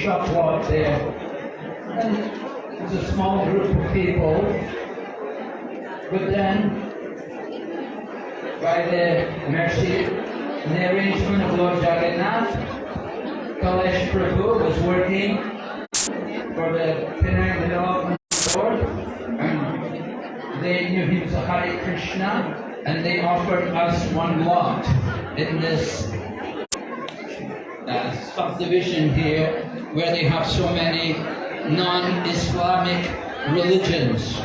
shop lot there. And it was a small group of people. But then, by the mercy and the arrangement of Lord Jagannath, Kalesh Prabhu was working for the Penang Development Board, and they knew he was a Hare Krishna, and they offered us one lot in this subdivision here, where they have so many non-Islamic religions.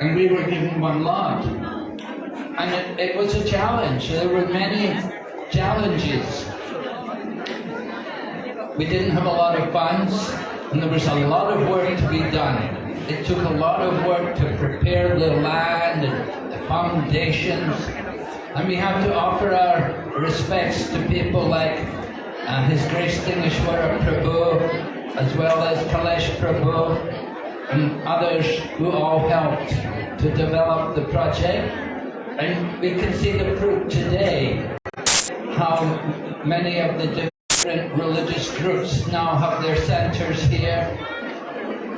And we were given one lot. And it, it was a challenge. There were many challenges. We didn't have a lot of funds, and there was a lot of work to be done. It took a lot of work to prepare the land and the foundations. And we have to offer our respects to people like uh, His Grace Tingeshwara Prabhu, as well as Kalesh Prabhu, and others who all helped to develop the project. And we can see the fruit today, how many of the different religious groups now have their centers here.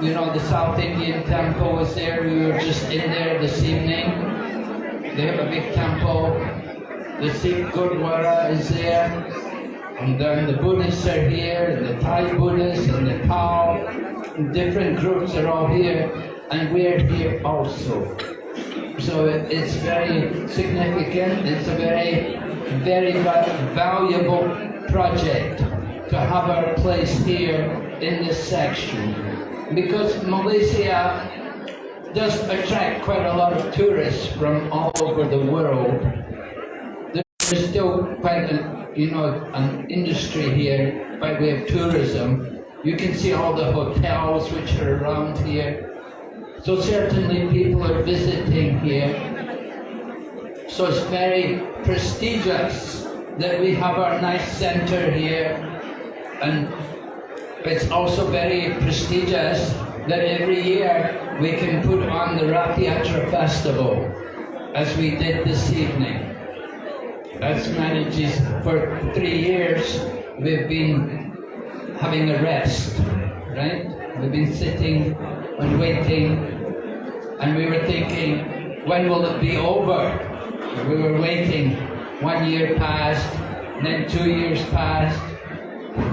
You know, the South Indian temple was there, we were just in there this evening. They have a big temple. The Sikh Gurdwara is there. And then the Buddhists are here, and the Thai Buddhists, and the Tao. and Different groups are all here, and we're here also. So it's very significant. It's a very, very valuable project to have our place here in this section. Because Malaysia does attract quite a lot of tourists from all over the world. There's still quite a, you know, an industry here by way of tourism. You can see all the hotels which are around here. So certainly people are visiting here. So it's very prestigious that we have our nice center here. And it's also very prestigious that every year we can put on the Rath Yatra Festival, as we did this evening. As managers for three years, we've been having a rest, right? We've been sitting and waiting and we were thinking, when will it be over? We were waiting. One year passed, then two years passed,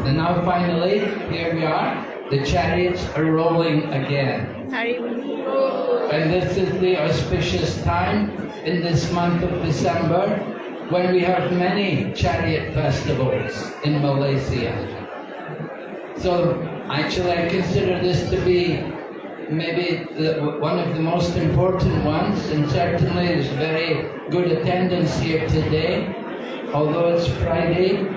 and now finally, here we are. The chariots are rolling again. And this is the auspicious time in this month of December when we have many chariot festivals in Malaysia. So actually I consider this to be maybe the, one of the most important ones, and certainly there's very good attendance here today. Although it's Friday,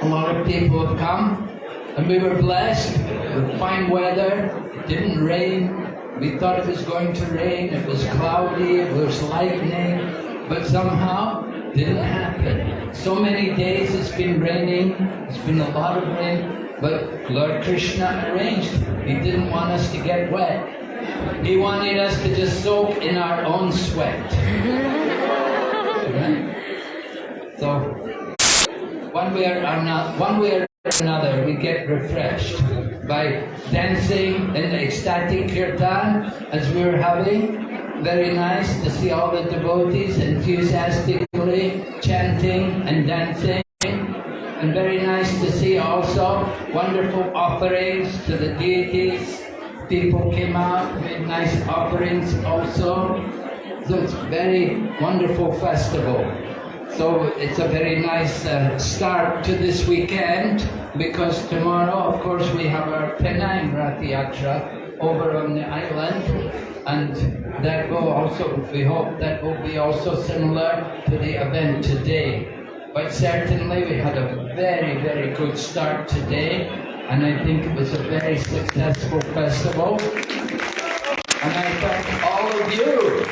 a lot of people have come, and we were blessed with fine weather. It didn't rain. We thought it was going to rain. It was cloudy. It was lightning, but somehow didn't happen. So many days it's been raining. It's been a lot of rain. But Lord Krishna arranged. He didn't want us to get wet. He wanted us to just soak in our own sweat. right? So, one way or another, one way or another, we get refreshed by dancing in the ecstatic kirtan as we were having. Very nice to see all the devotees enthusiastically chanting and dancing and very nice to see also wonderful offerings to the deities. People came out, made nice offerings also. So it's very wonderful festival. So it's a very nice uh, start to this weekend because tomorrow, of course, we have our Penang Yatra over on the island and that will also, we hope that will be also similar to the event today. But certainly we had a very, very good start today, and I think it was a very successful festival. And I thank all of you.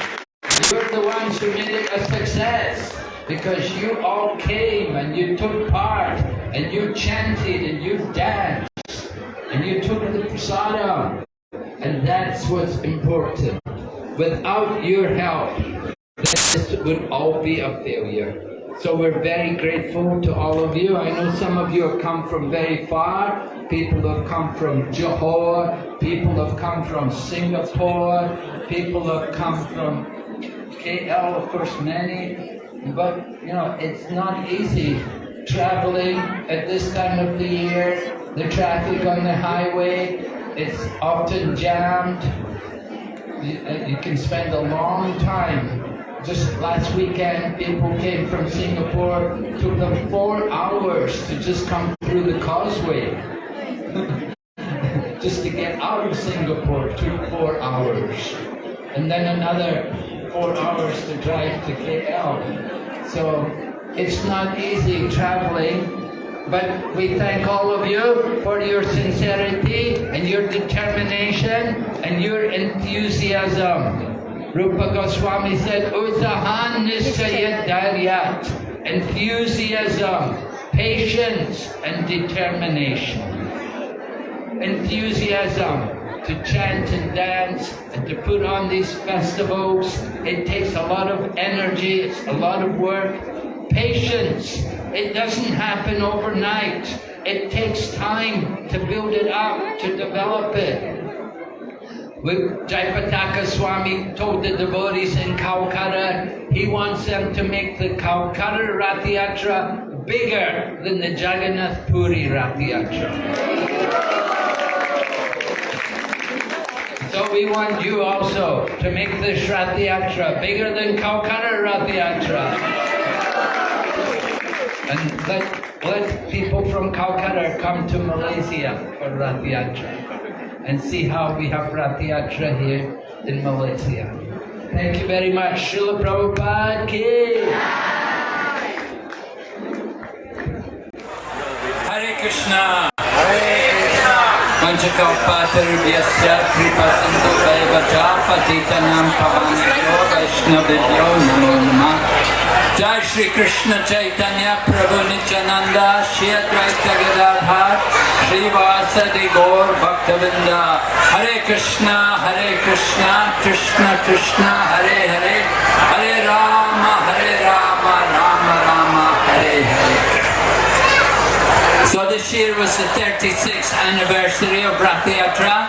You're the ones who made it a success, because you all came and you took part and you chanted and you danced and you took the prasadam. And that's what's important. Without your help, this would all be a failure. So we're very grateful to all of you. I know some of you have come from very far. People have come from Johor. People have come from Singapore. People have come from KL, of course, many. But, you know, it's not easy traveling at this time of the year. The traffic on the highway, it's often jammed. You, you can spend a long time just last weekend, people came from Singapore, took them four hours to just come through the causeway. just to get out of Singapore took four hours. And then another four hours to drive to KL. So it's not easy traveling, but we thank all of you for your sincerity and your determination and your enthusiasm. Rupa Goswami said, Utsahan Nishchayat Dhairyat, enthusiasm, patience and determination. Enthusiasm to chant and dance and to put on these festivals. It takes a lot of energy, it's a lot of work. Patience, it doesn't happen overnight. It takes time to build it up, to develop it. Jayapataka Swami told the devotees in Calcutta, he wants them to make the Calcutta Rathayatra bigger than the Jagannath Puri Rathayatra. So we want you also to make the Rathayatra bigger than Calcutta Rathayatra. And let, let people from Calcutta come to Malaysia for Rathayatra and see how we have Rathayatra here in Malaysia. Thank you very much. Srila Prabhupada ki. Hare Krishna. Hare Krishna. Kripa sindhu vaivata patitanam pavanyo vaishnavibhyo namo namah Jai Shri Krishna Chaitanya Prabhu Nityananda Shri Advaita Gadadhar Shri Vasadi Gaur Bhakta Vrinda Hare Krishna Hare Krishna Krishna Krishna Hare Hare Hare Rama Hare Rama Rama Rama Hare Hare so this year was the 36th anniversary of Rath Yatra.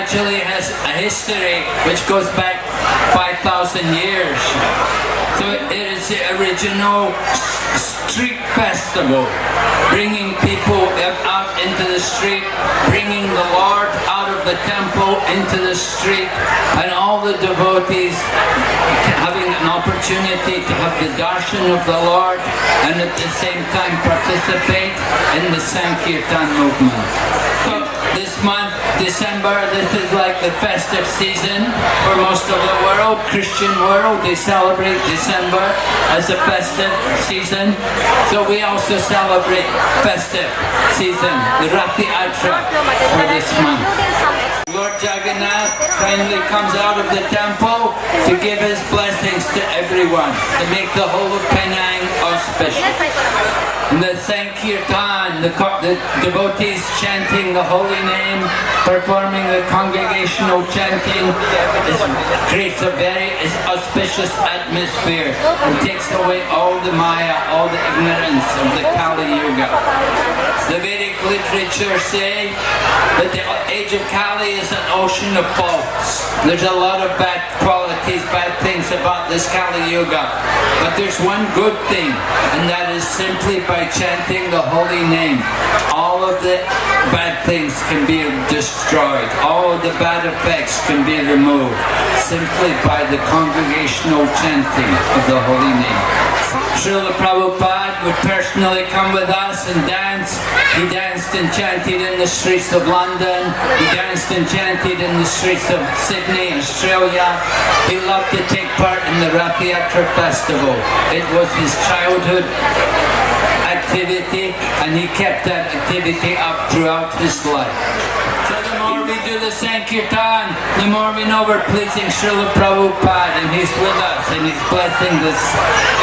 Actually has a history which goes back 5,000 years. The original street festival, bringing people out into the street, bringing the Lord out of the temple into the street, and all the devotees having an opportunity to have the darshan of the Lord and at the same time participate in the Sankirtan movement. So this month, December, this is like the festive season for most of the world, Christian world. They celebrate December as a festive season. So we also celebrate festive season, the Rath Yatra for this month. Lord Jagannath kindly comes out of the temple to give his blessings to everyone, to make the whole of Penang auspicious. And the Sankirtan, the, the devotees chanting the holy name, performing the congregational chanting, is, creates a very auspicious atmosphere and takes away all the Maya, all the ignorance of the Kali Yuga. The Vedic literature say that the age of Kali is an ocean of faults. There's a lot of bad qualities, bad things about this Kali Yuga. But there's one good thing, and that is simply by by chanting the holy name, all of the bad things can be destroyed. All of the bad effects can be removed simply by the congregational chanting of the holy name. Srila Prabhupada would personally come with us and dance. He danced and chanted in the streets of London. He danced and chanted in the streets of Sydney, Australia. He loved to take part in the Rath Festival. It was his childhood activity and he kept that activity up throughout his life. So the more we do the Sankirtan, the more we know we're pleasing Srila Prabhupada and he's with us and he's blessing this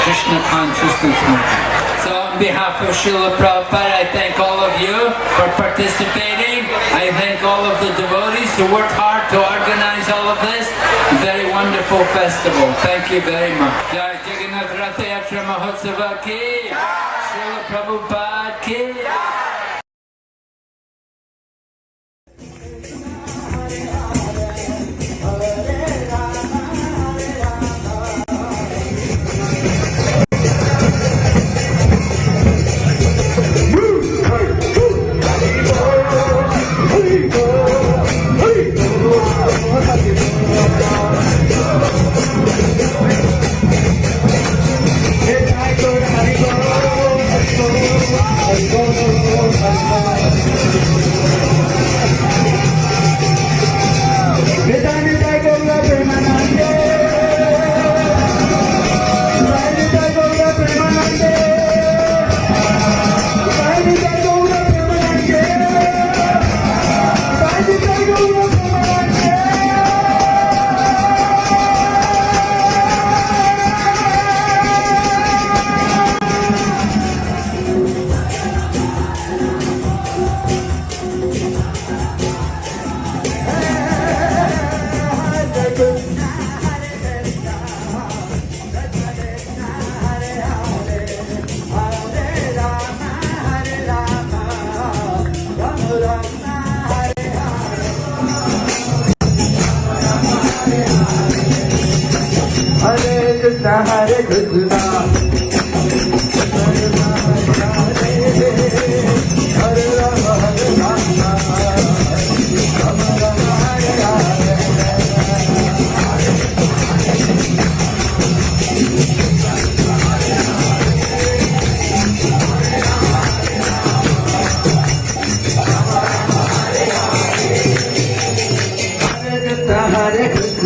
Krishna consciousness movement. So on behalf of Srila Prabhupada, I thank all of you for participating. I thank all of the devotees who worked hard to organize wonderful festival. Thank you very much. すいません。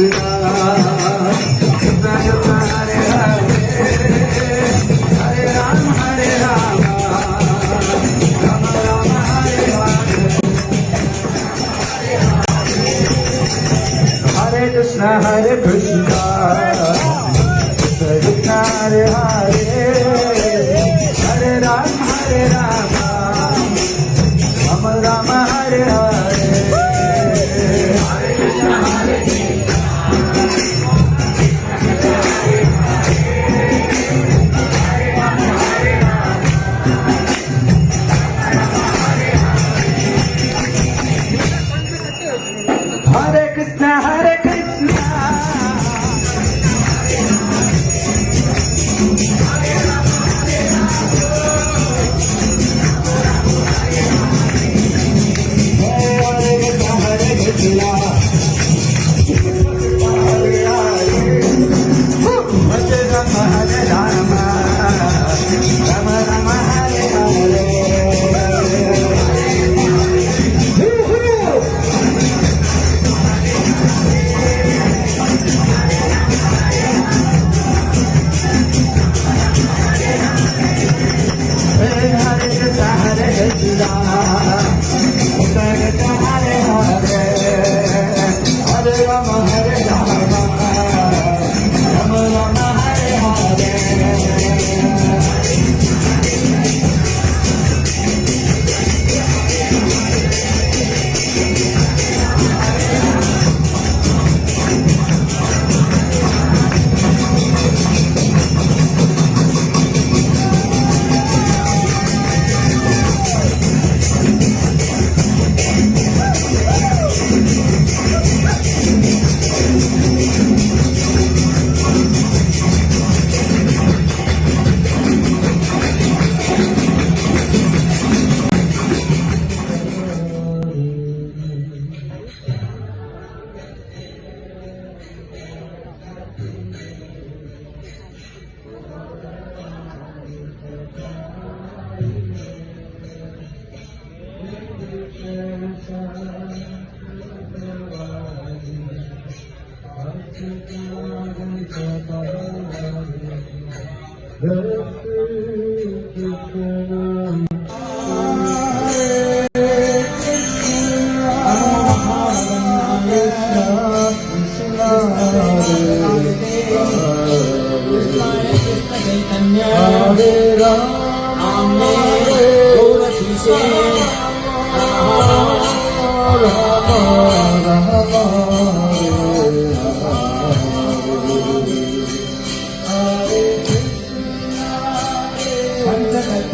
Krishna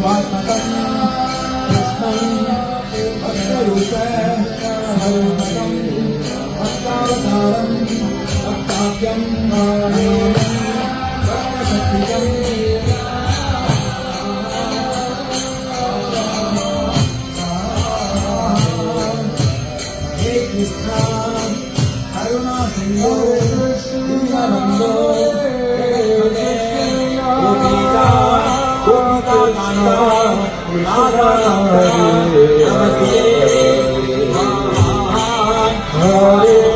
Padmadam Yasmai Hare Hare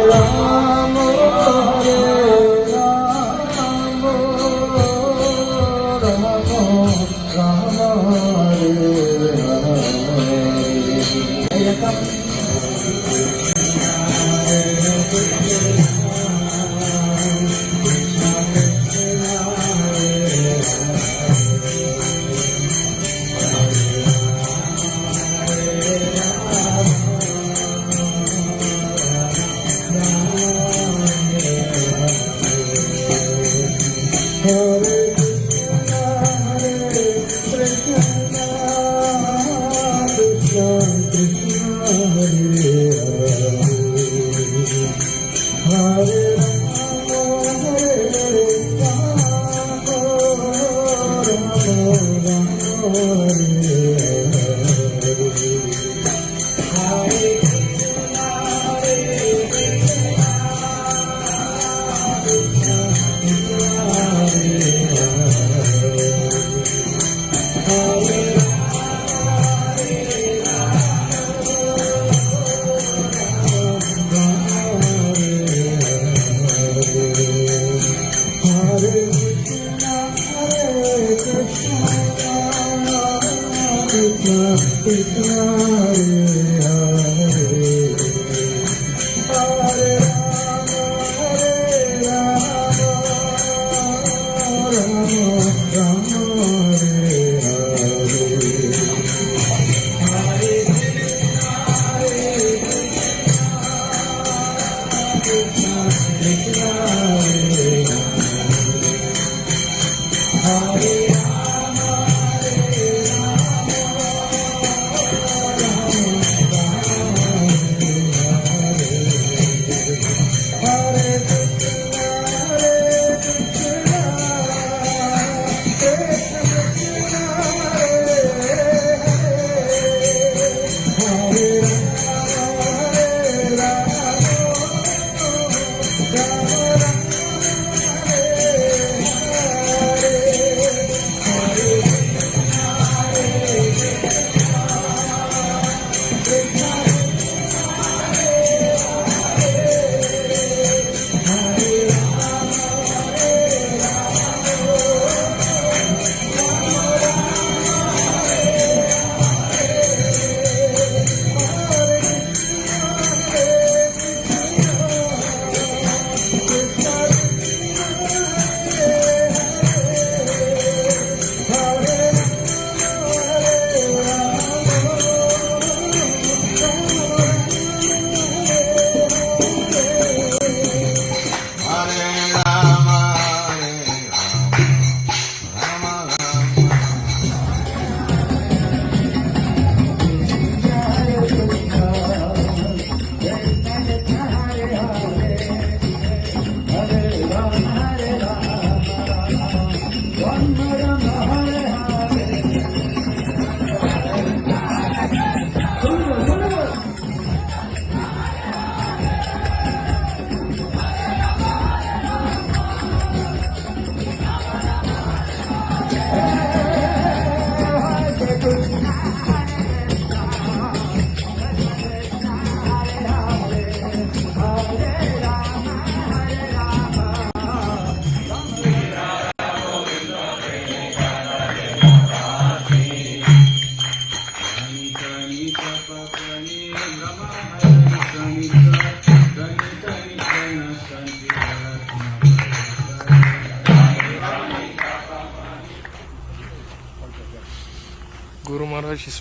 Hare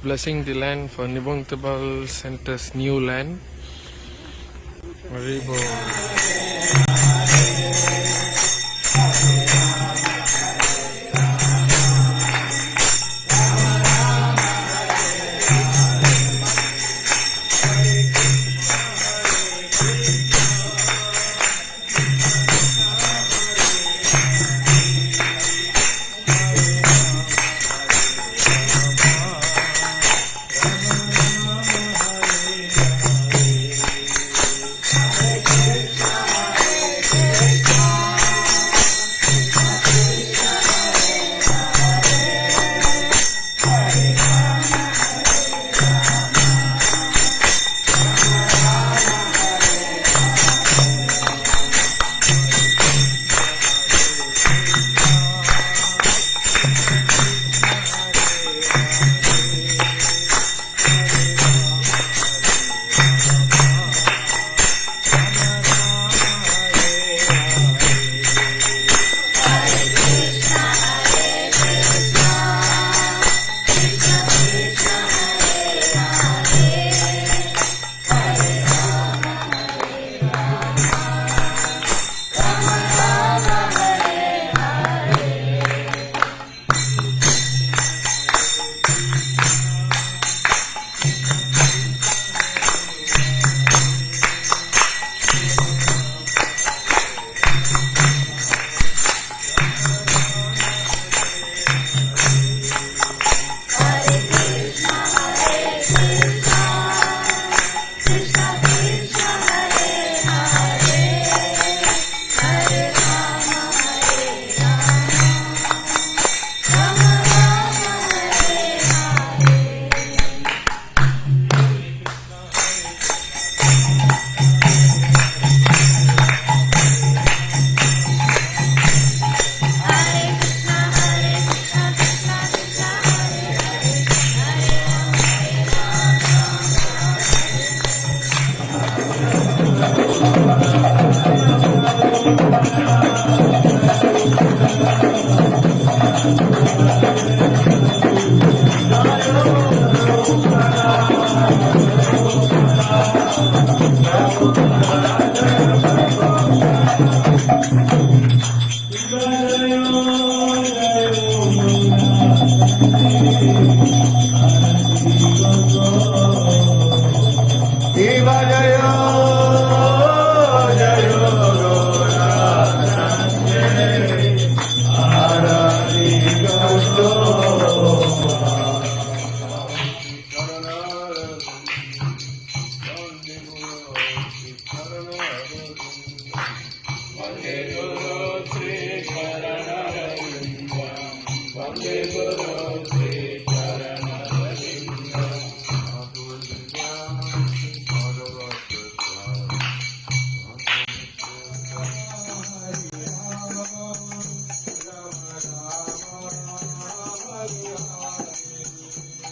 blessing the land for Nibong sent Center's new land. Maribor.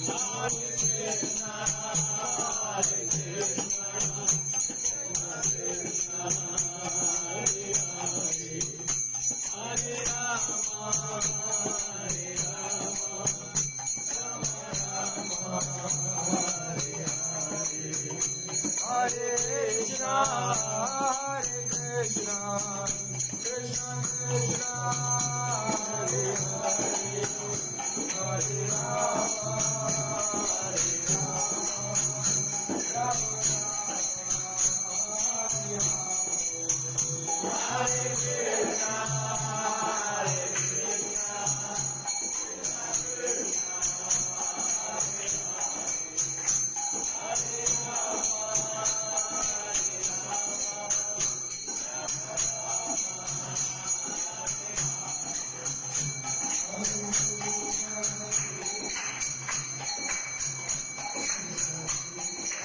Hare Krishna, Hare Krishna.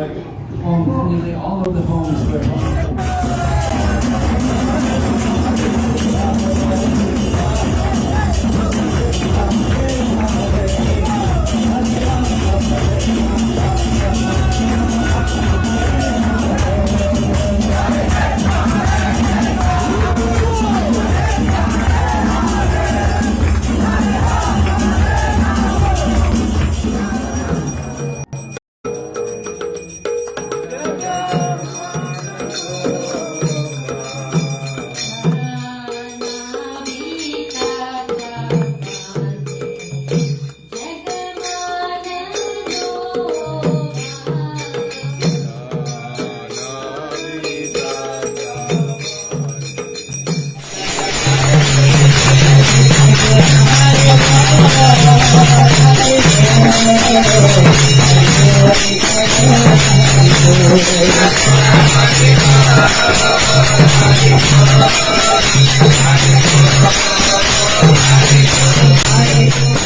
were homes, nearly all of the homes were Saya ingin mengajukan permintaan untuk mengajukan permintaan.